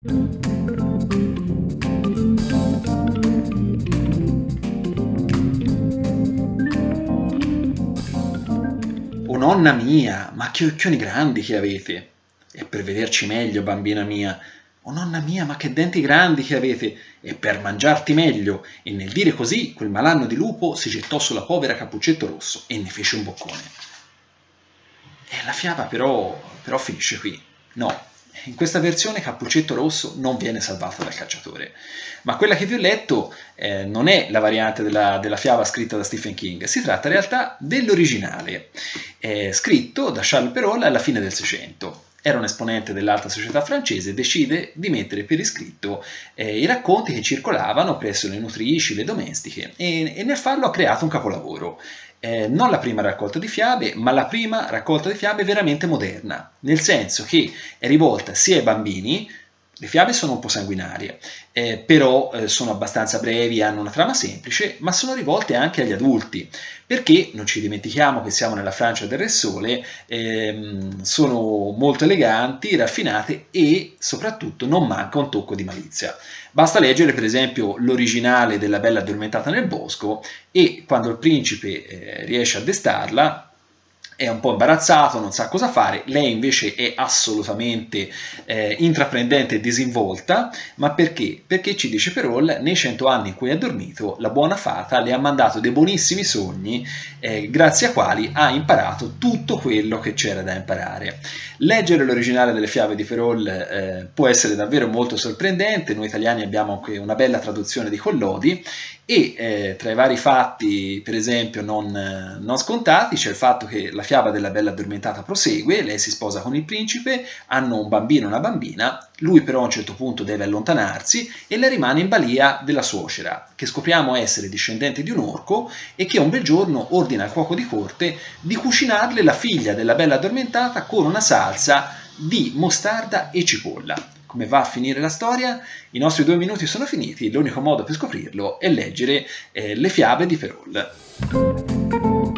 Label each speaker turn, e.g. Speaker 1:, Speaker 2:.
Speaker 1: Oh nonna mia, ma che occhioni grandi che avete! E per vederci meglio, bambina mia. Oh nonna mia, ma che denti grandi che avete! E per mangiarti meglio! E nel dire così, quel malanno di lupo si gettò sulla povera Cappuccetto Rosso e ne fece un boccone. E la fiaba però, però finisce qui. No, in questa versione Cappuccetto Rosso non viene salvato dal cacciatore, ma quella che vi ho letto eh, non è la variante della, della, fiaba scritta da Stephen King, si tratta in realtà dell'originale, eh, scritto da Charles Perrault alla fine del Seicento. Era un esponente dell'alta società francese decide di mettere per iscritto eh, i racconti che circolavano presso le nutrici, le domestiche e, e nel farlo ha creato un capolavoro. Eh, non la prima raccolta di fiabe, ma la prima raccolta di fiabe veramente moderna, nel senso che è rivolta sia ai bambini, le fiabe sono un po' sanguinarie, eh, però eh, sono abbastanza brevi, hanno una trama semplice, ma sono rivolte anche agli adulti, perché non ci dimentichiamo che siamo nella Francia del Re Sole, ehm, sono molto eleganti, raffinate e soprattutto non manca un tocco di malizia. Basta leggere per esempio l'originale della Bella addormentata nel bosco e quando il principe eh, riesce a destarla è un po' imbarazzato, non sa cosa fare, lei invece è assolutamente eh, intraprendente e disinvolta, ma perché? Perché ci dice Perol, nei cento anni in cui ha dormito, la buona fata le ha mandato dei buonissimi sogni, eh, grazie a quali ha imparato tutto quello che c'era da imparare. Leggere l'originale delle fiabe di Perol eh, può essere davvero molto sorprendente, noi italiani abbiamo anche una bella traduzione di Collodi, e eh, tra i vari fatti, per esempio, non, non scontati, c'è il fatto che la fiaba della bella addormentata prosegue, lei si sposa con il principe, hanno un bambino e una bambina, lui però a un certo punto deve allontanarsi e lei rimane in balia della suocera, che scopriamo essere discendente di un orco e che un bel giorno ordina al cuoco di corte di cucinarle la figlia della bella addormentata con una salsa di mostarda e cipolla come va a finire la storia, i nostri due minuti sono finiti, l'unico modo per scoprirlo è leggere eh, le fiabe di Perrault.